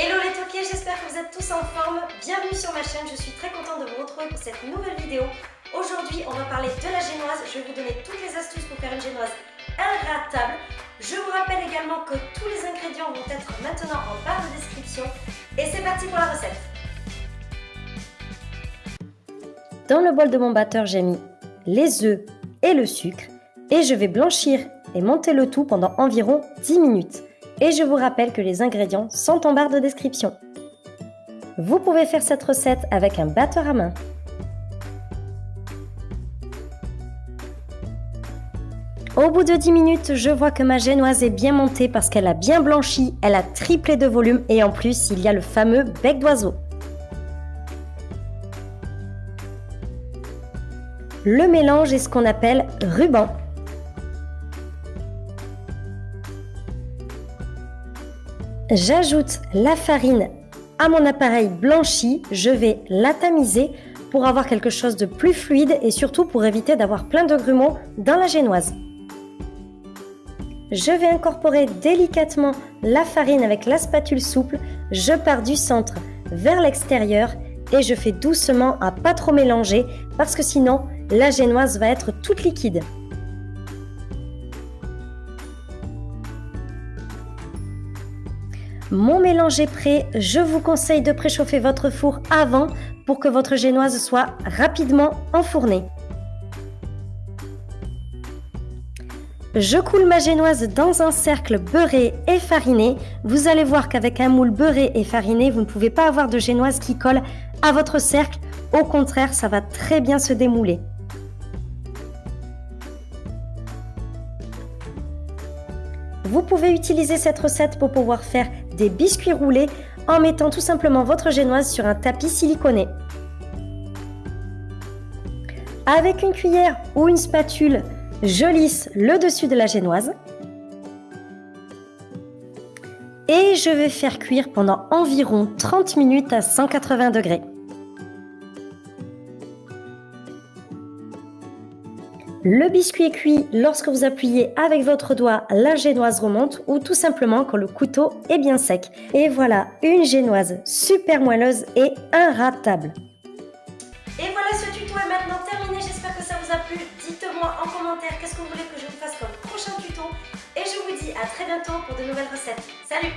Hello les toqués, j'espère que vous êtes tous en forme. Bienvenue sur ma chaîne, je suis très contente de vous retrouver pour cette nouvelle vidéo. Aujourd'hui, on va parler de la génoise. Je vais vous donner toutes les astuces pour faire une génoise inratable. Je vous rappelle également que tous les ingrédients vont être maintenant en barre de description. Et c'est parti pour la recette. Dans le bol de mon batteur, j'ai mis les œufs et le sucre. Et je vais blanchir et monter le tout pendant environ 10 minutes. Et je vous rappelle que les ingrédients sont en barre de description. Vous pouvez faire cette recette avec un batteur à main. Au bout de 10 minutes, je vois que ma génoise est bien montée parce qu'elle a bien blanchi, elle a triplé de volume et en plus il y a le fameux bec d'oiseau. Le mélange est ce qu'on appelle ruban. J'ajoute la farine à mon appareil blanchi, je vais la tamiser pour avoir quelque chose de plus fluide et surtout pour éviter d'avoir plein de grumeaux dans la génoise. Je vais incorporer délicatement la farine avec la spatule souple, je pars du centre vers l'extérieur et je fais doucement à pas trop mélanger parce que sinon la génoise va être toute liquide. Mon mélange est prêt, je vous conseille de préchauffer votre four avant pour que votre génoise soit rapidement enfournée. Je coule ma génoise dans un cercle beurré et fariné. Vous allez voir qu'avec un moule beurré et fariné, vous ne pouvez pas avoir de génoise qui colle à votre cercle. Au contraire, ça va très bien se démouler. Vous pouvez utiliser cette recette pour pouvoir faire des biscuits roulés en mettant tout simplement votre génoise sur un tapis siliconé. Avec une cuillère ou une spatule, je lisse le dessus de la génoise. Et je vais faire cuire pendant environ 30 minutes à 180 degrés. Le biscuit est cuit lorsque vous appuyez avec votre doigt, la génoise remonte ou tout simplement quand le couteau est bien sec. Et voilà, une génoise super moelleuse et inratable. Et voilà, ce tuto est maintenant terminé. J'espère que ça vous a plu. Dites-moi en commentaire qu'est-ce que vous voulez que je vous fasse comme prochain tuto. Et je vous dis à très bientôt pour de nouvelles recettes. Salut